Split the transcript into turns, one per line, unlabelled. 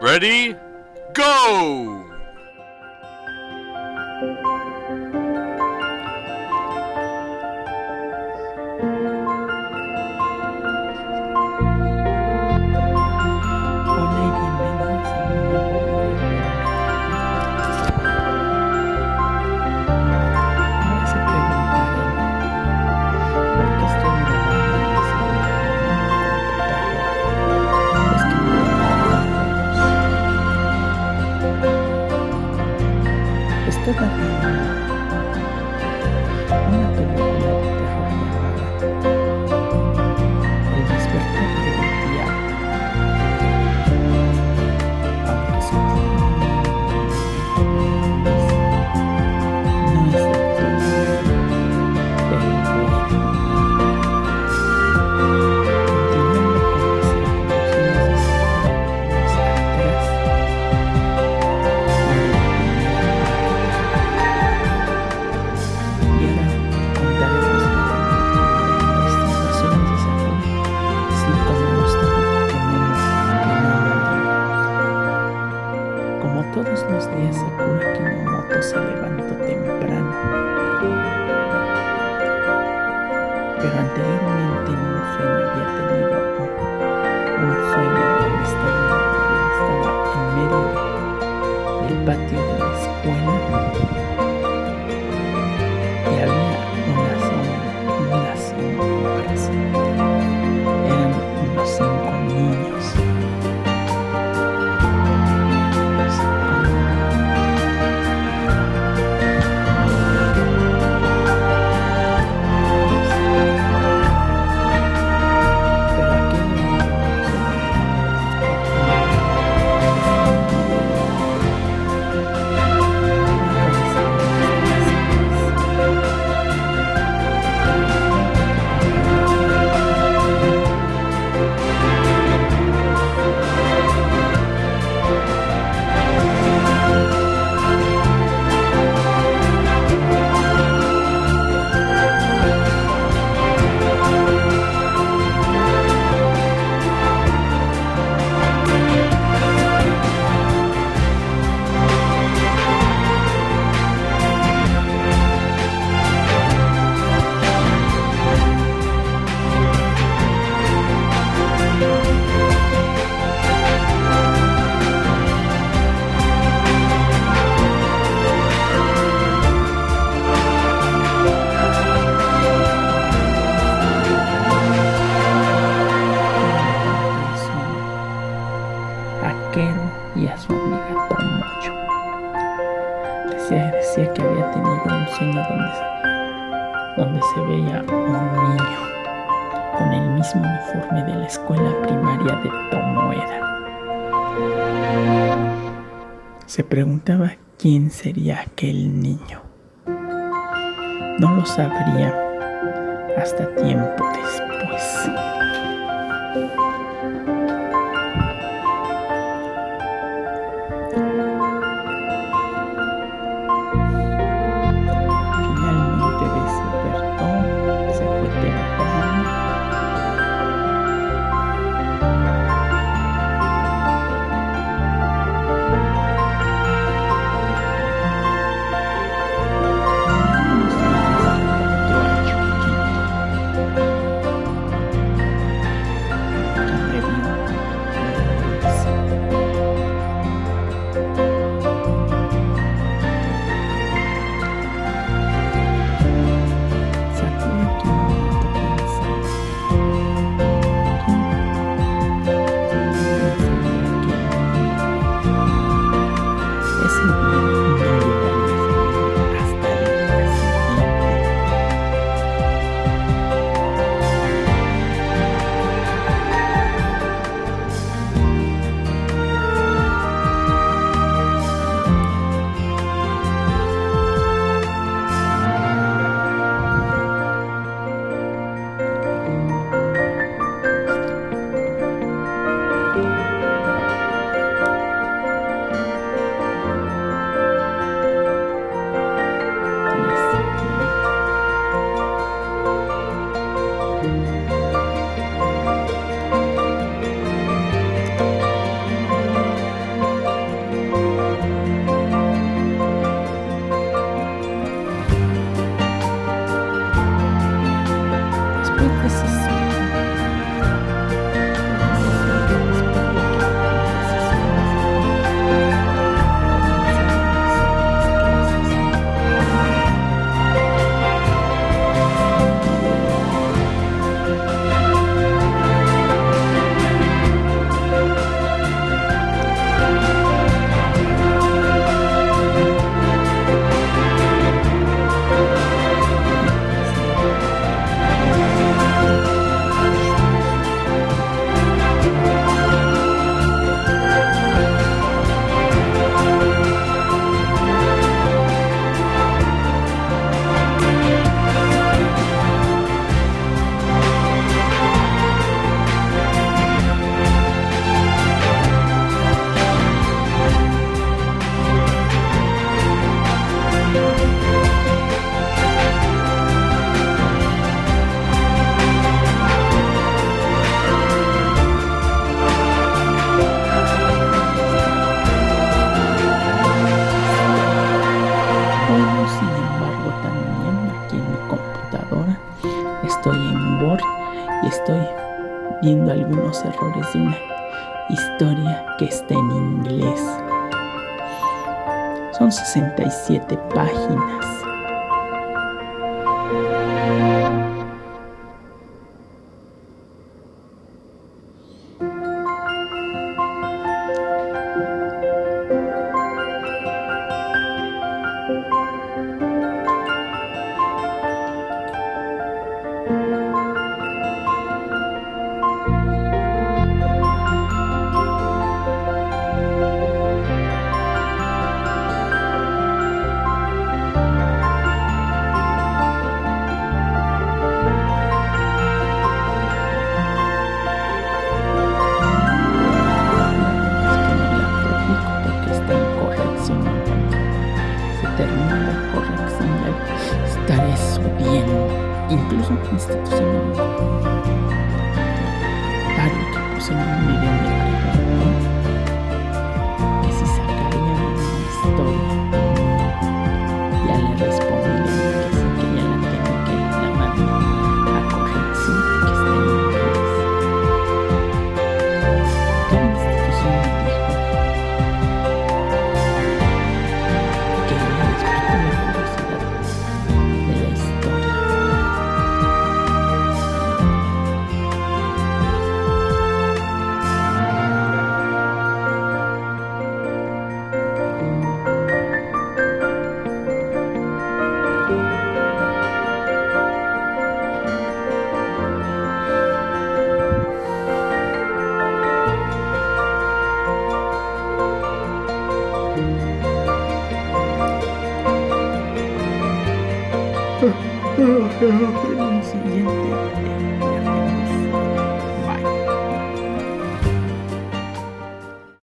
Ready? Go!
这个 Kunakimomoto se levantó temprano, pero anteriormente en un sueño había tenido un, un sueño donde estaba, estaba en medio del patio de la escuela con el mismo uniforme de la escuela primaria de Tomoeda. Se preguntaba quién sería aquel niño. No lo sabría hasta tiempo después. y estoy viendo algunos errores de una historia que está en inglés. Son 67 páginas. 真的一点都 Oh,